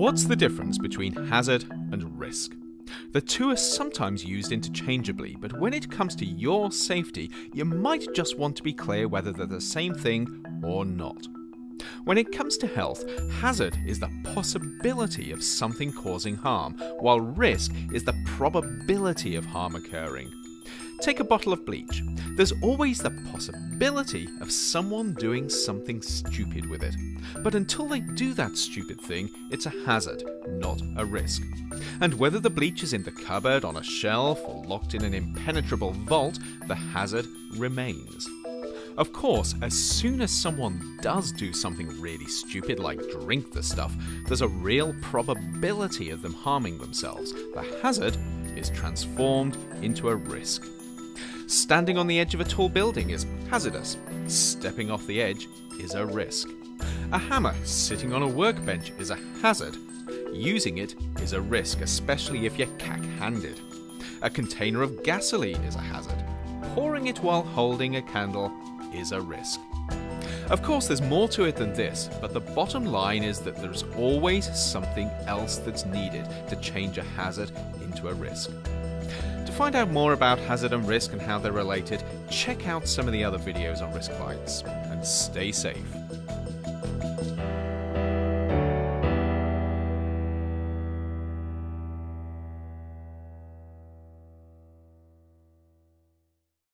What's the difference between hazard and risk? The two are sometimes used interchangeably, but when it comes to your safety, you might just want to be clear whether they're the same thing or not. When it comes to health, hazard is the possibility of something causing harm, while risk is the probability of harm occurring. Take a bottle of bleach. There's always the possibility of someone doing something stupid with it. But until they do that stupid thing, it's a hazard, not a risk. And whether the bleach is in the cupboard, on a shelf, or locked in an impenetrable vault, the hazard remains. Of course, as soon as someone does do something really stupid like drink the stuff, there's a real probability of them harming themselves. The hazard is transformed into a risk. Standing on the edge of a tall building is hazardous. Stepping off the edge is a risk. A hammer sitting on a workbench is a hazard. Using it is a risk, especially if you're cack handed. A container of gasoline is a hazard. Pouring it while holding a candle is a risk. Of course, there's more to it than this, but the bottom line is that there's always something else that's needed to change a hazard into a risk. To find out more about hazard and risk and how they're related, check out some of the other videos on Risk Bites, and stay safe.